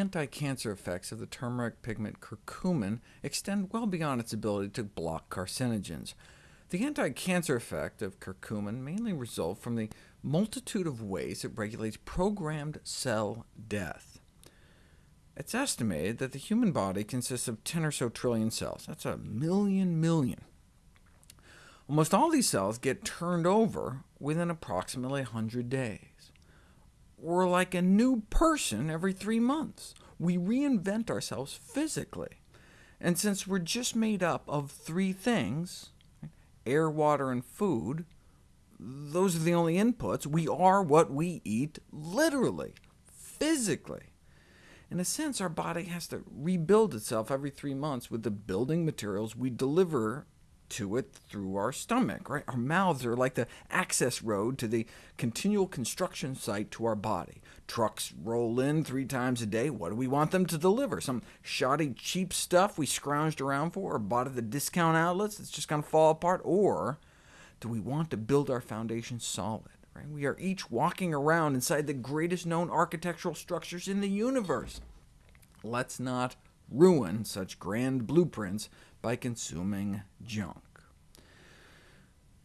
anti-cancer effects of the turmeric pigment curcumin extend well beyond its ability to block carcinogens. The anti-cancer effect of curcumin mainly results from the multitude of ways it regulates programmed cell death. It's estimated that the human body consists of 10 or so trillion cells. That's a million million. Almost all these cells get turned over within approximately 100 days. We're like a new person every three months. We reinvent ourselves physically. And since we're just made up of three things, air, water, and food, those are the only inputs. We are what we eat, literally, physically. In a sense, our body has to rebuild itself every three months with the building materials we deliver to it through our stomach. Right? Our mouths are like the access road to the continual construction site to our body. Trucks roll in three times a day. What do we want them to deliver? Some shoddy, cheap stuff we scrounged around for, or bought at the discount outlets that's just going to fall apart? Or do we want to build our foundation solid? Right? We are each walking around inside the greatest known architectural structures in the universe. Let's not ruin such grand blueprints by consuming junk.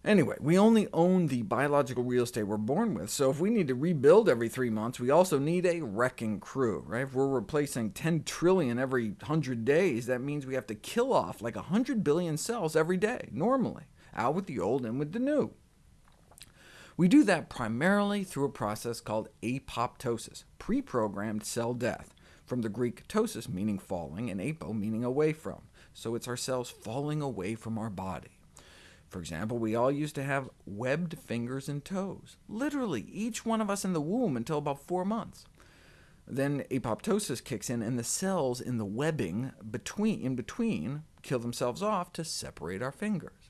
Anyway, we only own the biological real estate we're born with, so if we need to rebuild every three months, we also need a wrecking crew. Right? If we're replacing 10 trillion every 100 days, that means we have to kill off like 100 billion cells every day, normally, out with the old and with the new. We do that primarily through a process called apoptosis, pre-programmed cell death, from the Greek ptosis meaning falling, and apo meaning away from so it's our cells falling away from our body. For example, we all used to have webbed fingers and toes, literally each one of us in the womb until about four months. Then apoptosis kicks in, and the cells in the webbing between, in between kill themselves off to separate our fingers.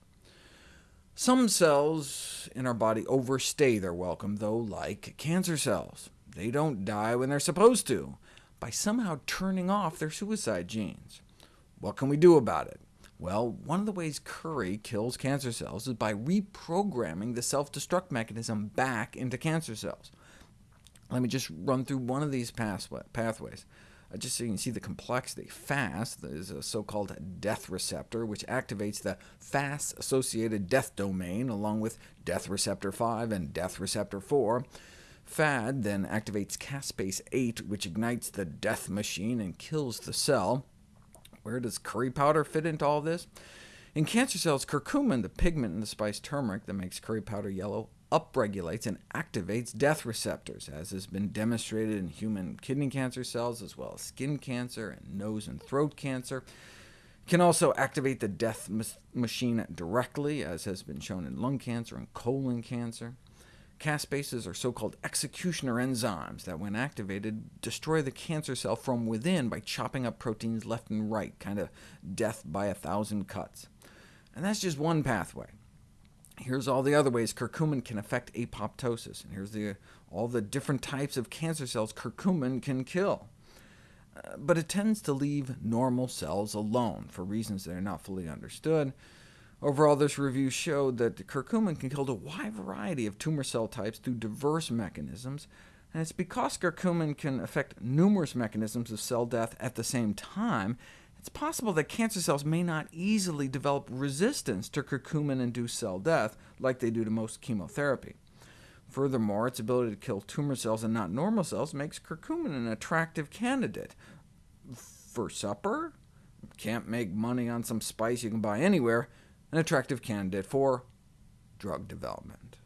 Some cells in our body overstay their welcome, though, like cancer cells. They don't die when they're supposed to, by somehow turning off their suicide genes. What can we do about it? Well, one of the ways curry kills cancer cells is by reprogramming the self-destruct mechanism back into cancer cells. Let me just run through one of these pathways, uh, just so you can see the complexity. Fas is a so-called death receptor, which activates the Fas-associated death domain, along with death receptor 5 and death receptor 4. FADD then activates caspase 8, which ignites the death machine and kills the cell. Where does curry powder fit into all this? In cancer cells, curcumin, the pigment in the spice turmeric that makes curry powder yellow, upregulates and activates death receptors, as has been demonstrated in human kidney cancer cells, as well as skin cancer and nose and throat cancer. It can also activate the death machine directly, as has been shown in lung cancer and colon cancer. Caspases are so-called executioner enzymes that, when activated, destroy the cancer cell from within by chopping up proteins left and right, kind of death by a thousand cuts. And that's just one pathway. Here's all the other ways curcumin can affect apoptosis, and here's the, all the different types of cancer cells curcumin can kill. Uh, but it tends to leave normal cells alone, for reasons that are not fully understood. Overall, this review showed that curcumin can kill a wide variety of tumor cell types through diverse mechanisms, and it's because curcumin can affect numerous mechanisms of cell death at the same time, it's possible that cancer cells may not easily develop resistance to curcumin-induced cell death, like they do to most chemotherapy. Furthermore, its ability to kill tumor cells and not normal cells makes curcumin an attractive candidate. For supper? Can't make money on some spice you can buy anywhere, an attractive candidate for drug development.